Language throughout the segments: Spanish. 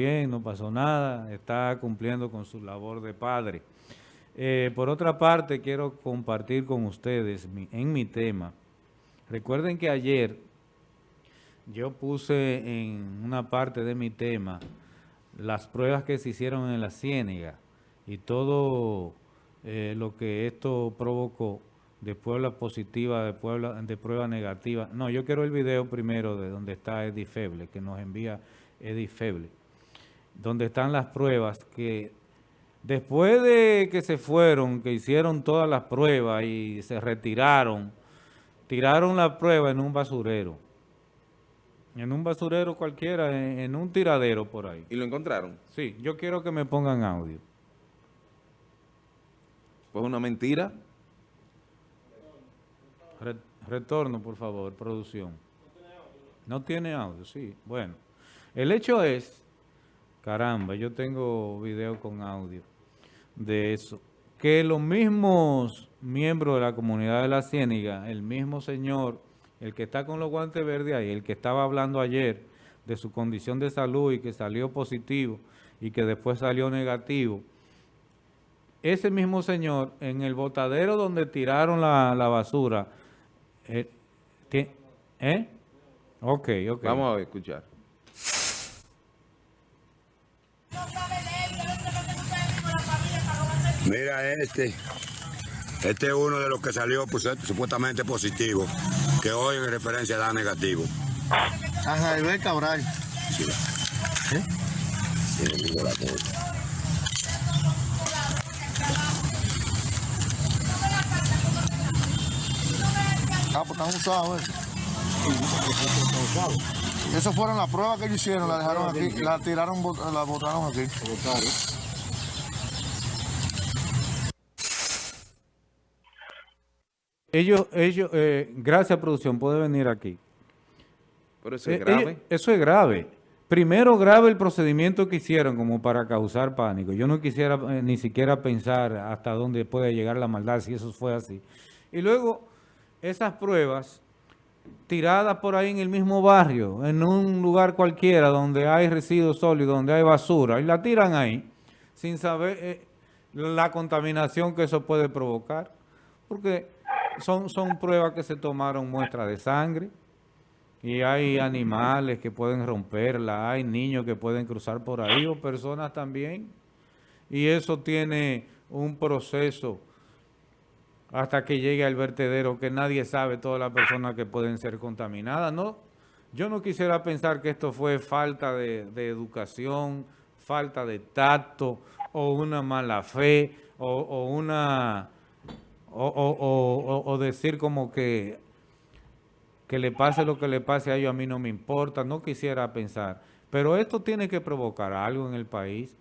bien, no pasó nada, está cumpliendo con su labor de padre. Eh, por otra parte, quiero compartir con ustedes en mi tema. Recuerden que ayer yo puse en una parte de mi tema las pruebas que se hicieron en la Ciénega y todo eh, lo que esto provocó de Puebla positiva, de, Puebla, de prueba negativa. No, yo quiero el video primero de donde está Eddie Feble, que nos envía Eddie Feble, donde están las pruebas que después de que se fueron, que hicieron todas las pruebas y se retiraron, tiraron la prueba en un basurero. En un basurero cualquiera, en, un tiradero por ahí. ¿Y lo encontraron? Sí, yo quiero que me pongan audio. Pues una mentira. retorno, por favor, producción. No tiene audio, sí. Bueno, el hecho es, caramba, yo tengo video con audio de eso, que los mismos miembros de la comunidad de la Ciéniga, el mismo señor, el que está con los guantes verdes ahí, el que estaba hablando ayer de su condición de salud y que salió positivo y que después salió negativo, ese mismo señor en el botadero donde tiraron la, basura, eh, ¿eh? Ok, ok. Vamos a escuchar. Mira este. Este es uno de los que salió pues, supuestamente positivo, que hoy en referencia da negativo. Ajá, y ve Cabral. Sí. ¿Eh? Ah, pues están usados, ¿eh? Esas fueron las pruebas que ellos hicieron, la dejaron aquí, la tiraron, la botaron aquí. Ellos, ellos, eh, gracias producción, puede venir aquí. Pero eso es eh, grave. eso es grave. Primero grave el procedimiento que hicieron como para causar pánico. Yo no quisiera eh, ni siquiera pensar hasta dónde puede llegar la maldad si eso fue así. Y luego esas pruebas tiradas por ahí en el mismo barrio, en un lugar cualquiera donde hay residuos sólidos, donde hay basura, y la tiran ahí sin saber la contaminación que eso puede provocar. Porque son, son pruebas que se tomaron muestras de sangre y hay animales que pueden romperla, hay niños que pueden cruzar por ahí o personas también. Y eso tiene un proceso hasta que llegue al vertedero que nadie sabe todas las personas que pueden ser contaminadas. No, yo no quisiera pensar que esto fue falta de, educación, falta de tacto o una mala fe o una o, decir como que, que le pase lo que le pase a ellos, a mí no me importa, no quisiera pensar. Pero esto tiene que provocar algo en el país.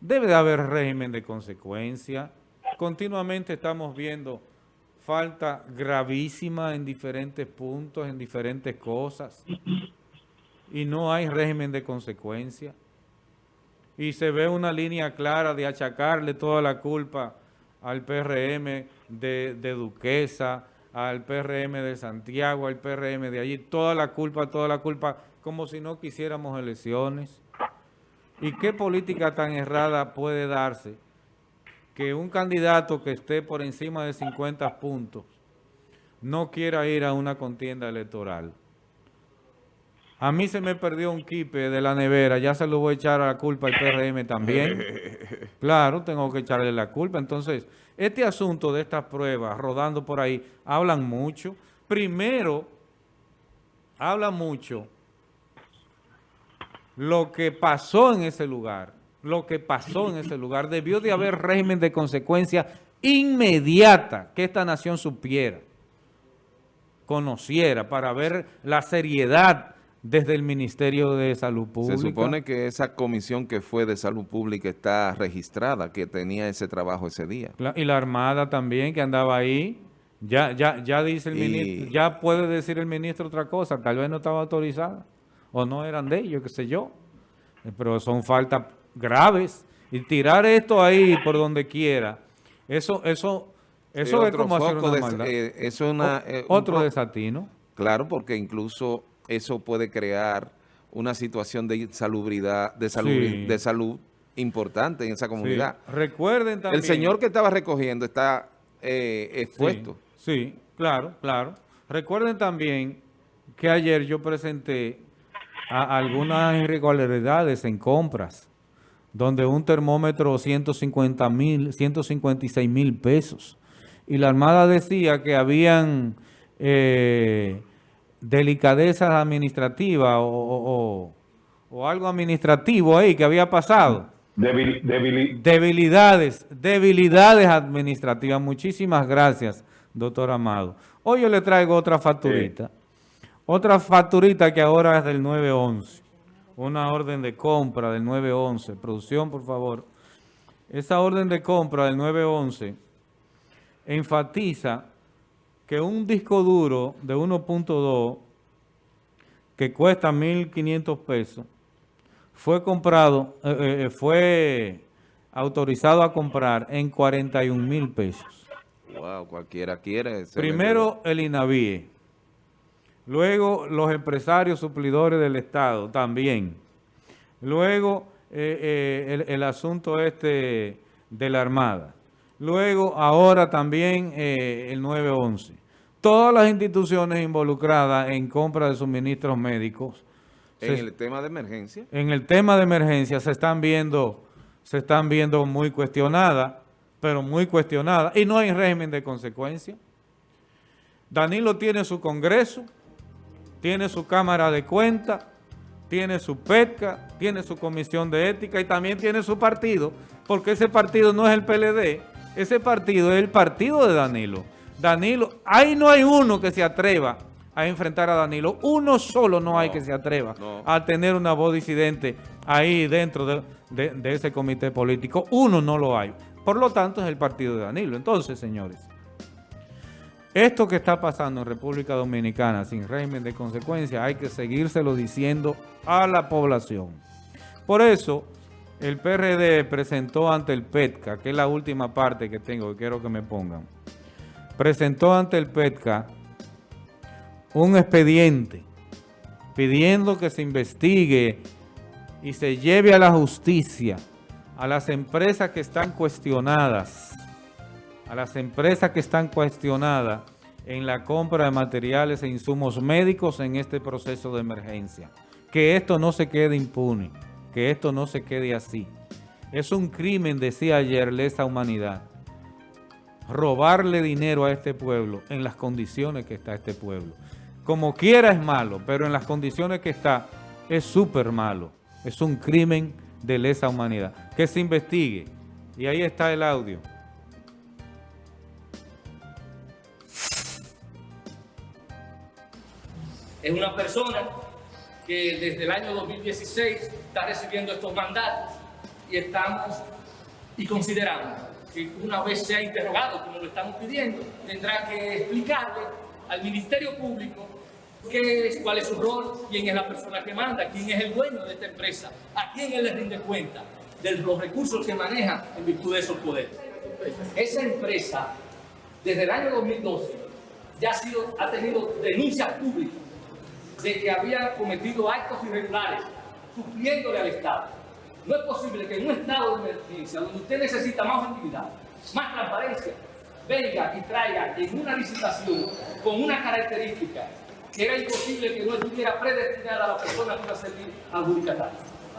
Debe de haber régimen de consecuencia. Continuamente estamos viendo falta gravísima en diferentes puntos, en diferentes cosas. Y no hay régimen de consecuencia. Y se ve una línea clara de achacarle toda la culpa al PRM de, Duquesa, al PRM de Santiago, al PRM de allí, toda la culpa, toda la culpa, como si no quisiéramos elecciones. ¿Y qué política tan errada puede darse que un candidato que esté por encima de 50 puntos no quiera ir a una contienda electoral? A mí se me perdió un kipe de la nevera, ya se lo voy a echar a la culpa al PRM también. claro, tengo que echarle la culpa. Entonces, este asunto de estas pruebas rodando por ahí, hablan mucho. Primero, habla mucho lo que pasó en ese lugar. Lo que pasó en ese lugar. Debió de haber régimen de consecuencia inmediata que esta nación supiera, conociera, para ver la seriedad desde el Ministerio de Salud Pública. Se supone que esa comisión que fue de Salud Pública está registrada, que tenía ese trabajo ese día. Y la Armada también, que andaba ahí. Ya, ya, ya dice el ministro, ya puede decir el ministro otra cosa, tal vez no estaba autorizada, o no eran de ellos, qué sé yo. Pero son faltas graves. Y tirar esto ahí por donde quiera, eso, eso, eso es como hacer una maldad. Eh, eso una, eh, otro desatino. Claro, porque incluso eso puede crear una situación de insalubridad, de salud, Sí. de salud importante en esa comunidad. Sí. Recuerden también... El señor que estaba recogiendo está eh, expuesto. Sí, sí, claro, claro. Recuerden también que ayer yo presenté a- algunas irregularidades en compras, donde un termómetro 150 mil, 156 mil pesos. Y la Armada decía que habían eh, delicadezas administrativas o, o- algo administrativo ahí que había pasado. Debil- debili- Debilidades, debilidades administrativas. Muchísimas gracias, doctor Amado. Hoy yo le traigo otra facturita. Otra facturita que ahora es del 911. Una orden de compra del 911. Producción, por favor. Esa orden de compra del 911 enfatiza que un disco duro de 1.2 que cuesta 1.500 pesos fue comprado, eh, eh, fue autorizado a comprar en 41 mil pesos. Wow, cualquiera quiere. Primero el INAVIE, luego los empresarios suplidores del Estado también, luego eh, el, el asunto este de la Armada, luego ahora también el 911. Todas las instituciones involucradas en compra de suministros médicos En se- el tema de emergencia. en el tema de emergencia se están viendo, se están viendo muy cuestionadas, pero muy cuestionadas, y no hay régimen de consecuencia. Danilo tiene su Congreso, tiene su Cámara de Cuentas, tiene su PETCA, tiene su Comisión de Ética y también tiene su partido, porque ese partido no es el PLD, ese partido es el partido de Danilo. Danilo, ahí no hay uno que se atreva a enfrentar a Danilo, uno solo no, hay que se atreva no. a tener una voz disidente ahí dentro de, de- de ese comité político, uno no lo hay. Por lo tanto, es el partido de Danilo. Entonces, señores, esto que está pasando en República Dominicana sin régimen de consecuencia hay que seguírselo diciendo a la población. Por eso, el PRD presentó ante el PETCA, que es la última parte que tengo, que quiero que me pongan, presentó ante el PETCA un expediente pidiendo que se investigue y se lleve a la justicia a las empresas que están cuestionadas a las empresas que están cuestionadas en la compra de materiales e insumos médicos en este proceso de emergencia. Que esto no se quede impune, que esto no se quede así. Es un crimen, decía ayer, lesa humanidad, robarle dinero a este pueblo en las condiciones que está este pueblo. Como quiera es malo, pero en las condiciones que está es súper malo. Es un crimen de lesa humanidad. Que se investigue. Y ahí está el audio. es una persona que desde el año 2016 está recibiendo estos mandatos y estamos y consideramos que una vez sea interrogado, como lo estamos pidiendo, tendrá que explicarle al Ministerio Público qué es, cuál es su rol, quién es la persona que manda, quién es el dueño de esta empresa, a quién él le rinde cuenta de los recursos que maneja en virtud de esos poderes. Esa empresa, desde el año 2012, ya ha, sido, ha tenido denuncias públicas de que había cometido actos irregulares, supliéndole al Estado. No es posible que en un estado de emergencia, donde usted necesita más objetividad, más transparencia, venga y traiga en una licitación con una característica que era imposible que no estuviera predestinada a la persona que iba a servir.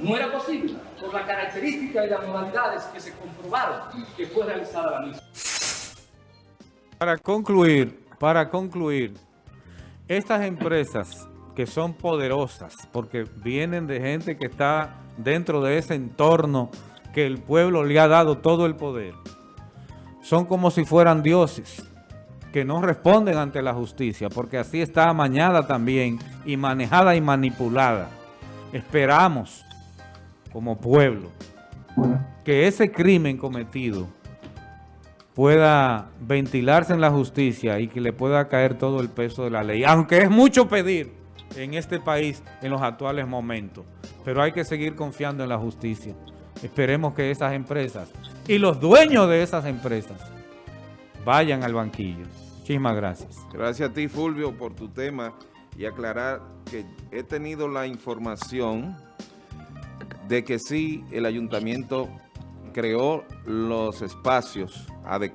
No era posible, por la característica y las modalidades que se comprobaron que fue realizada la misma. Para concluir, para concluir, estas empresas que son poderosas, porque vienen de gente que está dentro de ese entorno que el pueblo le ha dado todo el poder, son como si fueran dioses, que no responden ante la justicia, porque así está amañada también, y manejada y manipulada. Esperamos, como pueblo, que ese crimen cometido pueda ventilarse en la justicia y que le pueda caer todo el peso de la ley. Aunque es mucho pedir en este país en los actuales momentos, pero hay que seguir confiando en la justicia. Esperemos que esas empresas y los dueños de esas empresas vayan al banquillo. Muchísimas gracias. Gracias a ti, Fulvio, por tu tema y aclarar que he tenido la información de que sí el ayuntamiento creó los espacios adecuados